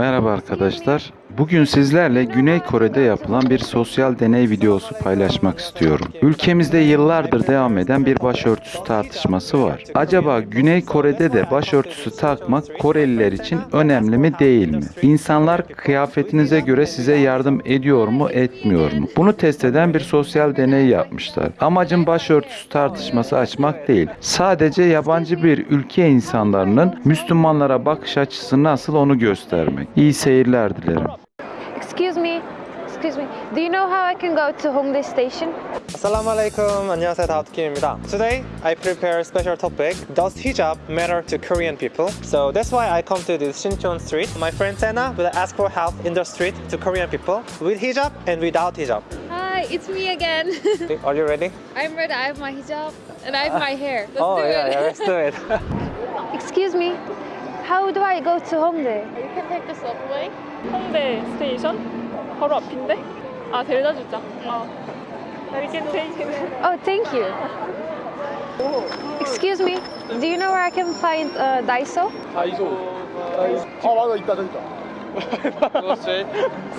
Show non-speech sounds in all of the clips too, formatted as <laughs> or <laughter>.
Merhaba arkadaşlar. Bugün sizlerle Güney Kore'de yapılan bir sosyal deney videosu paylaşmak istiyorum. Ülkemizde yıllardır devam eden bir başörtüsü tartışması var. Acaba Güney Kore'de de başörtüsü takmak Koreliler için önemli mi değil mi? İnsanlar kıyafetinize göre size yardım ediyor mu etmiyor mu? Bunu test eden bir sosyal deney yapmışlar. Amacım başörtüsü tartışması açmak değil. Sadece yabancı bir ülke insanlarının Müslümanlara bakış açısı nasıl onu göstermek. İyi seyirler dilerim. I can go to Hongdae Station. Assalamu alaikum. 안녕하세요. 다우트 Today, I prepare a special topic. Does hijab matter to Korean people? So that's why I come to this Shinchon street. My friend Sena will ask for help in the street to Korean people with hijab and without hijab. Hi, it's me again. <laughs> Are you ready? I'm ready. I have my hijab and I have my hair. Let's oh, do yeah, it. yeah, let's do it. <laughs> Excuse me. How do I go to Hongdae? You can take the subway. Hongdae Station, 바로 앞인데 아 데려다 주자. 어. 여기 스테이션. Oh, thank you. Excuse me. Do you know where I can find uh, Daiso? 다이소. 어 맞아 있다 저기 있다. Go straight.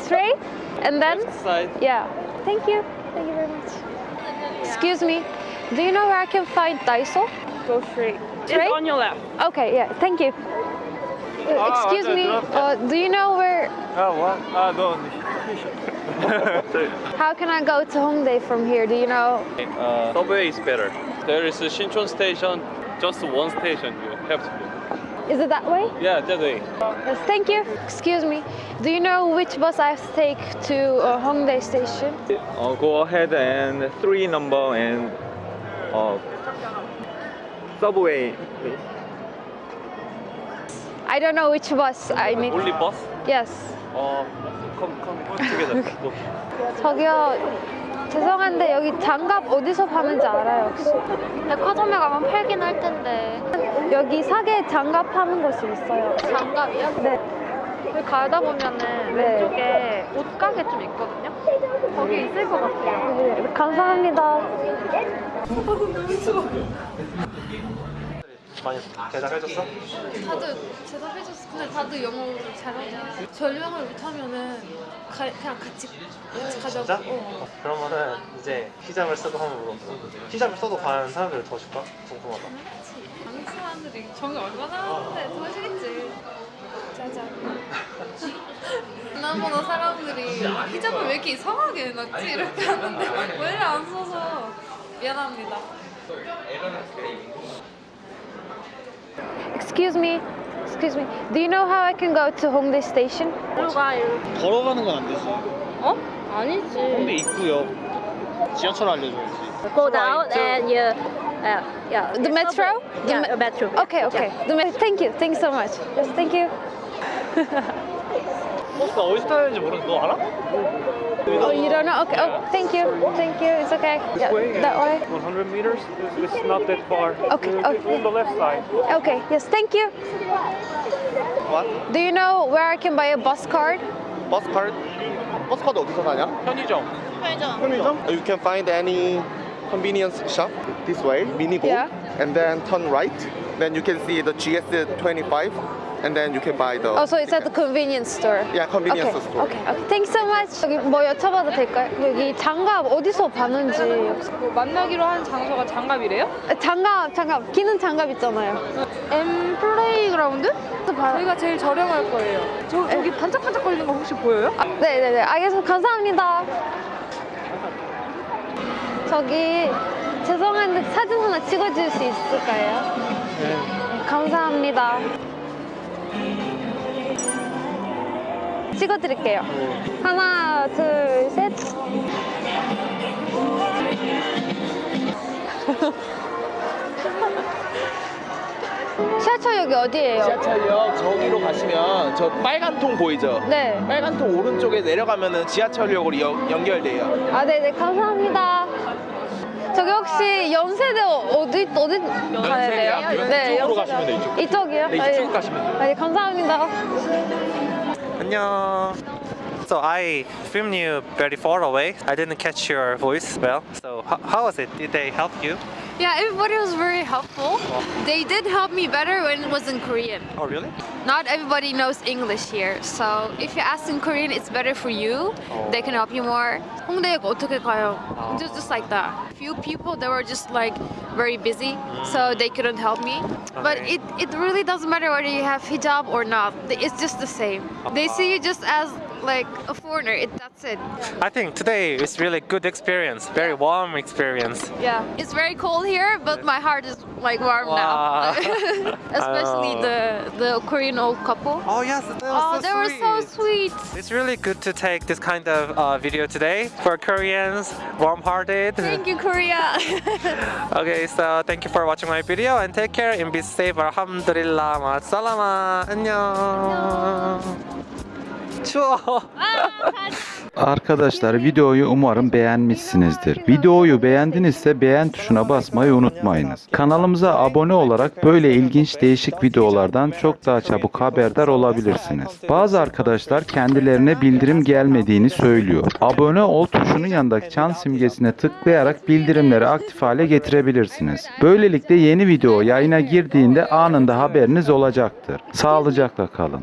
Straight? And then? Side. Yeah. Thank you. Thank you very much. Excuse me. Do you know where I can find Daiso? Go straight. Straight? It's on your left. Okay, yeah. Thank you. Uh, excuse me. Uh, do you know where? Oh what? Ah no. <laughs> How can I go to Hongdae from here? Do you know? Uh, subway is better. There is a Shinchon station, just one station you have to go. Is it that way? Yeah, that way. Yes, thank you. Excuse me. Do you know which bus I have to take to uh, Hongdae station? Uh, go ahead and three number and uh, subway. please. I don't know which bus I need. Only bus? Yes. Uh, <laughs> Go. 저기요. 죄송한데 여기 장갑 어디서 파는지 알아요 혹시? 백화점에 가면 팔긴 할 텐데. 여기 사계 장갑 파는 곳이 있어요. 장갑이요? 네. 여기 가다 보면은 네. 왼쪽에 옷가게 좀 있거든요. 거기 있을 것 같아요. 네, 감사합니다. 많이 대답해줬어? 다들 대답해줬어. 근데 다들 영어를 잘하고 전령을 못하면은 가, 그냥 같이 같이 가자고. 진짜? 어. 그러면은 이제 히잡을 쓰고 한번 물어봐. 히잡을 써도 가는 사람들을 더 줄까? 궁금하다. 아는 사람들이 정이 얼마나 하는데 도와주겠지. 짜잔. <laughs> 지난번에 사람들이 히잡을 왜 이렇게 이상하게 해놨지 이렇게 하는데 <laughs> 왜 이렇게 안 써서 미안합니다. Excuse me. Excuse me. Do you know how I can go to Hongdae station? 걸어가는 건 안 되지. 어? 아니지. 근데 있고요. 지하철 알려줘야지. go down and you uh, yeah The metro? The yeah me- metro Okay, okay. The me- thank you. Thank you so much. Yes, thank you. 버스 어디서 타야 되는지 모르는데 너 알아? Oh, you don't know? Okay. Oh, thank you. Thank you. It's okay. Yeah, that way. 100 meters? It's not that far. Okay, okay. On the left side. Okay. Yes, thank you. What? Do you know where I can buy a bus card? 버스 카드? 버스 카드 어디서 사냐? 편의점. 편의점? You can find any convenience shop this way, mini go, Yeah. and then turn right. Then you can see the GS25, and then you can buy the. Oh, so it's at the convenience store. Yeah, convenience okay. store. Okay. Okay. Thanks so much. 여기 뭐 여쭤봐도 될까요? 여기 장갑 어디서 파는지. 뭐 만나기로 한 장소가 장갑이래요? 아, 장갑, 장갑. 기는 장갑 있잖아요. M 플레이그라운드? 봐- 저희가 제일 저렴할 거예요. 저 저기 반짝반짝 거리는 거 혹시 보여요? 아, 네네네. 알겠습니다. 감사합니다. 저기 죄송한데 사진 하나 찍어줄 수 있을까요? 네. 감사합니다. 찍어드릴게요. 하나, 둘, 셋. <laughs> 지하철역이 어디예요? 지하철역 저기로 가시면 저 빨간 통 보이죠? 네. 빨간 통 오른쪽에 내려가면 은 지하철역으로 연- 연결돼요. 아, 네네, 감사합니다. 저기 혹시 연세대 어디, 어디 가야 돼요? 네, 이쪽으로 연세대. 가시면 돼요, 이쪽. 이쪽이요? 네, 아, 이쪽 예. 가시면 돼요. 아, 예, 감사합니다. 안녕. So I filmed you very far away. I didn't catch your voice well. So how, how was it? Did they help you? Yeah, everybody was very helpful. They did help me better when it was in Korean. Oh, really? Not everybody knows English here, so if you ask in Korean, it's better for you. They can help you more. 홍대에 어떻게 가요? Just, just like that. Few people that were just like very busy, so they couldn't help me. But Okay. it, it really doesn't matter whether you have hijab or not. It's just the same. They see you just as like a foreigner. It, that's it. I think today is really good experience. Very warm experience. Yeah, it's very cold here, but my heart is like warm Wow. now. <laughs> Especially Oh. the the Korean old couple. Oh yes, that was Oh, so they were so sweet. It's really good to take this kind of uh, video today for Koreans, warm-hearted. Thank you, Korea. <laughs> Okay, so thank you for watching my video and take care and be safe. Alhamdulillah. Ma'asalama. 안녕. 추워. Arkadaşlar videoyu umarım beğenmişsinizdir. Videoyu beğendinizse beğen tuşuna basmayı unutmayınız. Kanalımıza abone olarak böyle ilginç değişik videolardan çok daha çabuk haberdar olabilirsiniz. Bazı arkadaşlar kendilerine bildirim gelmediğini söylüyor. Abone ol tuşunun yanındaki çan simgesine tıklayarak bildirimleri aktif hale getirebilirsiniz. Böylelikle yeni video yayına girdiğinde anında haberiniz olacaktır. Sağlıcakla kalın.